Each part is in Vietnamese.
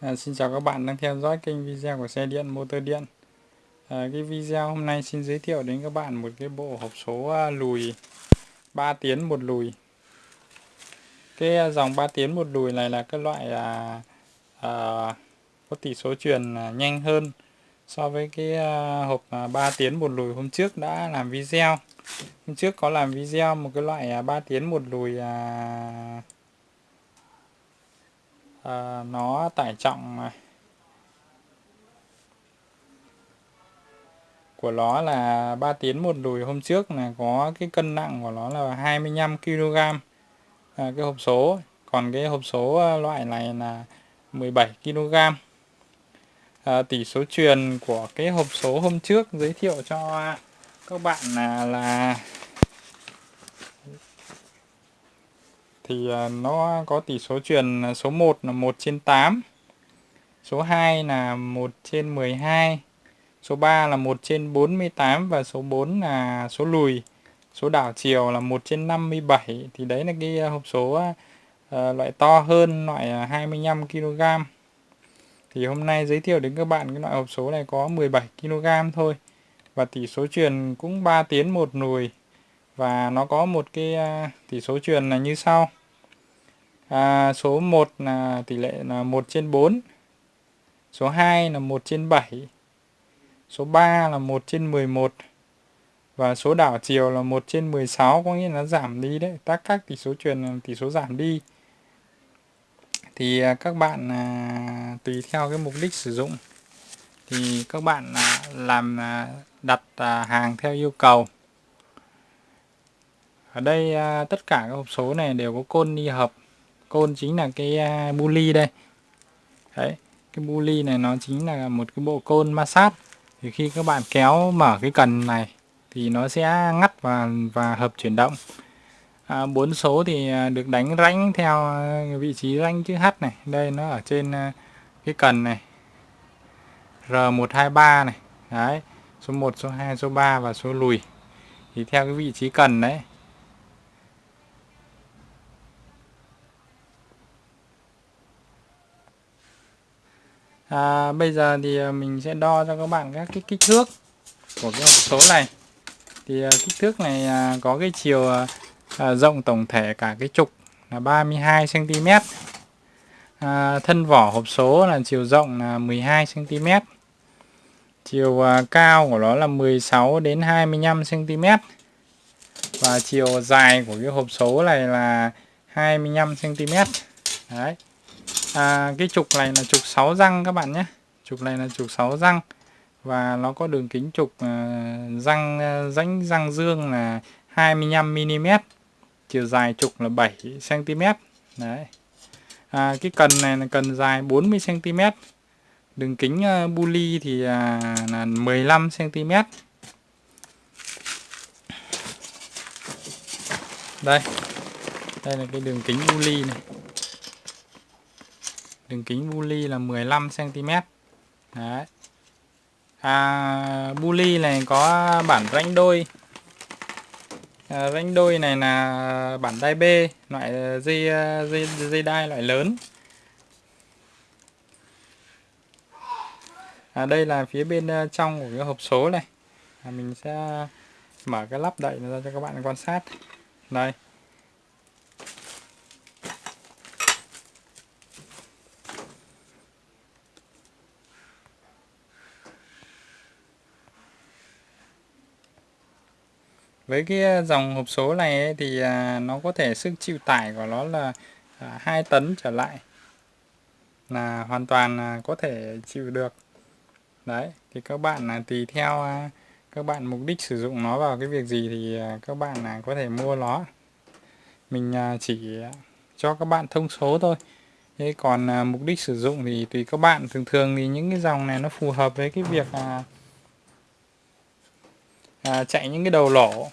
À, xin chào các bạn đang theo dõi kênh video của xe điện motor điện. À, cái video hôm nay xin giới thiệu đến các bạn một cái bộ hộp số à, lùi 3 tiến một lùi. Cái à, dòng 3 tiến một lùi này là cái loại à, à, có tỷ số truyền à, nhanh hơn so với cái à, hộp à, 3 tiến một lùi hôm trước đã làm video. Hôm trước có làm video một cái loại à, 3 tiến một lùi à, à, nó tải trọng à, của nó là 3 tiến một đùi hôm trước là có cái cân nặng của nó là 25 kg à, cái hộp số còn cái hộp số ờ, loại này là 17 kg à, tỷ số truyền của cái hộp số hôm trước giới thiệu cho các bạn à, là, là thì à, nó có tỷ số truyền à, số 1 là 1 trên 8 số 2 là 1 trên 12 số 3 là 1 trên 48 và số 4 là số lùi. Số đảo chiều là 1 trên 57 thì đấy là cái à, hộp số uh, loại to hơn loại 25 kg thì hôm nay giới thiệu đến các bạn cái loại hộp số này có 17 kg thôi và tỷ số truyền cũng 3 tiến một lùi và nó có một cái à, tỷ số truyền là như sau. À, số 1 là tỷ lệ là 1 trên 4 số 2 là 1 trên 7 số 3 là 1 trên 11 và số đảo chiều là 1 trên 16 có nghĩa là giảm đi đấy. Các các tỷ số truyền tỷ số giảm đi. Thì à, các bạn à, tùy theo cái mục đích sử dụng. Thì các bạn à, làm à, đặt à, hàng theo yêu cầu ở đây à, tất cả các hộp số này đều có côn đi hợp. Côn chính là cái à, bu đây. Đấy cái bu này nó chính là một cái bộ côn ma sát. Thì khi các bạn kéo mở cái cần này thì nó sẽ ngắt và và hợp chuyển động. À, bốn số thì à, được đánh rãnh theo à, vị trí rãnh chữ H này. Đây nó ở trên à, cái cần này. R123 này. Đấy số 1 số 2 số 3 và số lùi. Thì theo cái vị trí cần đấy à, bây giờ thì à, mình sẽ đo cho các bạn các cái kích thước của cái hộp số này. Thì à, kích thước này à, có cái chiều à, à rộng tổng thể cả cái trục là 32 cm à, thân vỏ hộp số là chiều rộng là 12 cm chiều à, cao của nó là 16 đến 25 cm và chiều dài của cái hộp số này là 25 cm đấy à, cái trục này là trục 6 răng các bạn nhé. Trục này là trục 6 răng. Và nó có đường kính trục à, răng à, rãnh răng dương là 25 mm chiều dài trục là 7 cm đấy. À, cái cần này là cần dài 40 cm đường kính à, uh, bu thì uh, là 15 cm đây. Đây là cái đường kính bu này đường kính buli là 15 cm đấy. À, buli này có bản rãnh đôi. À, rãnh đôi này là bản đai B loại dây dây dây đai loại lớn. À, đây là phía bên ờ, trong của cái hộp số này. À, mình sẽ mở cái lắp đậy ra cho các bạn quan sát. Đây. Với cái ờ, dòng hộp số này ấy, thì à, nó có thể sức chịu tải của nó là à, 2 tấn trở lại. Là hoàn toàn à, có thể chịu được. Đấy thì các bạn là tùy theo các bạn mục đích sử dụng nó vào cái việc gì thì các bạn là có thể mua nó. Mình chỉ cho các bạn thông số thôi. Thế còn mục đích sử dụng thì tùy các bạn. Thường thường thì những cái dòng này nó phù hợp với cái việc à, chạy những cái đầu lỗ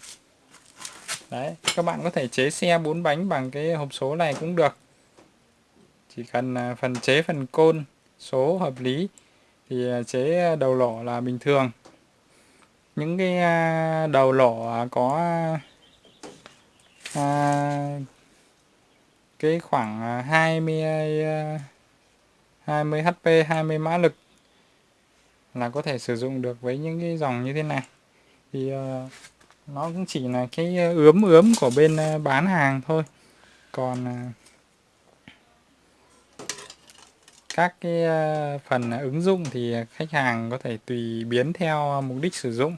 đấy các bạn có thể chế xe bốn bánh bằng cái hộp số này cũng được. Chỉ cần à, phần chế phần côn số hợp lý thì à, chế đầu lỗ là bình thường. Những cái à, đầu lỗ có à, cái khoảng 20 20 HP 20 mã lực là có thể sử dụng được với những cái dòng như thế này thì ờ, nó cũng chỉ là cái ờ, ướm ướm của bên ờ, bán hàng thôi. Còn các cái phần ứng dụng thì khách hàng có thể tùy biến theo mục đích sử dụng.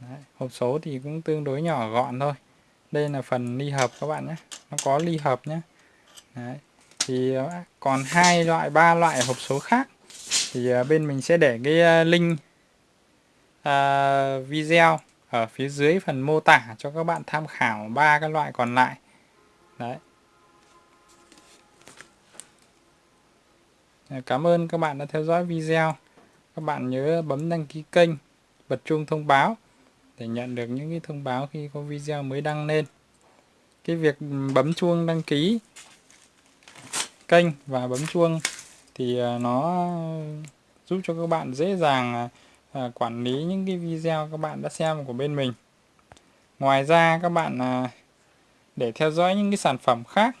Đấy, hộp số thì cũng tương đối nhỏ gọn thôi. Đây là phần ly hợp các bạn nhé. Nó có ly hợp nhé. Đấy. thì còn hai loại ba loại hộp số khác thì bên mình sẽ để cái link uh, video ở phía dưới phần mô tả cho các bạn tham khảo ba cái loại còn lại đấy Cảm ơn các bạn đã theo dõi video. Các bạn nhớ bấm đăng ký kênh, bật chuông thông báo để nhận được những cái thông báo khi có video mới đăng lên. Cái việc bấm chuông đăng ký kênh và bấm chuông thì à, nó giúp cho các bạn dễ dàng à, à, quản lý những cái video các bạn đã xem của bên mình. Ngoài ra các bạn à, để theo dõi những cái sản phẩm khác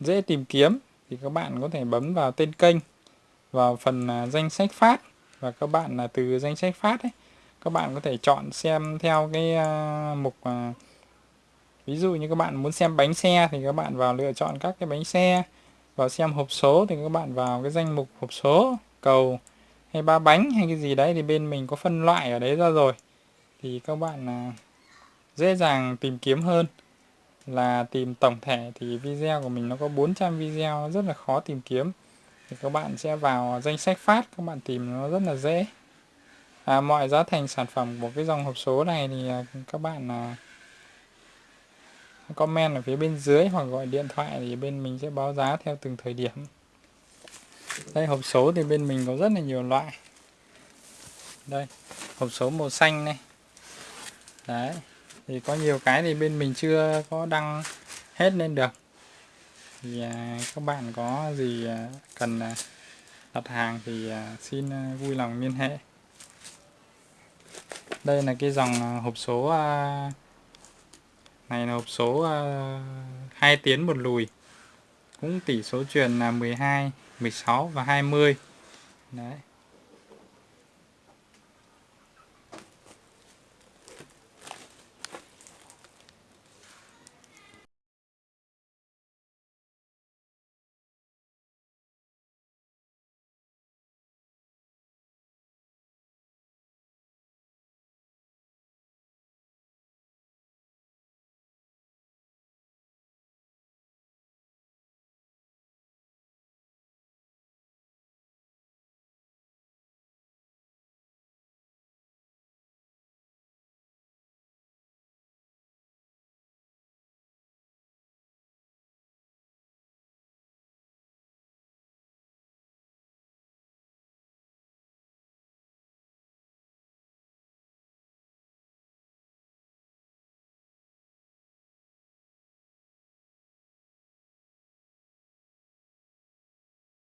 dễ tìm kiếm thì các bạn có thể bấm vào tên kênh vào phần à, danh sách phát và các bạn là từ danh sách phát ấy các bạn có thể chọn xem theo cái à, mục ví dụ như các bạn muốn xem bánh xe thì các bạn vào lựa chọn các cái bánh xe vào xem hộp số thì các bạn vào cái danh mục hộp số cầu hay ba bánh hay cái gì đấy thì bên mình có phân loại ở đấy ra rồi. Thì các bạn à, dễ dàng tìm kiếm hơn. Là tìm tổng thể thì video của mình nó có 400 video rất là khó tìm kiếm. Thì các bạn sẽ vào danh sách phát các bạn tìm nó rất là dễ. À, mọi giá thành sản phẩm của cái dòng hộp số này thì à, các bạn à, comment ở phía bên dưới hoặc gọi điện thoại thì bên mình sẽ báo giá theo từng thời điểm đây hộp số thì bên mình có rất là nhiều loại. Đây hộp số màu xanh này. Đấy thì có nhiều cái thì bên mình chưa có đăng hết lên được. Thì à, các bạn có gì à, cần à, đặt hàng thì à, xin à, vui lòng liên hệ. Đây là cái dòng à, hộp số à, này là hộp số à, 2 tiến một lùi. Cũng tỷ số truyền là 12 16 và 20 đấy.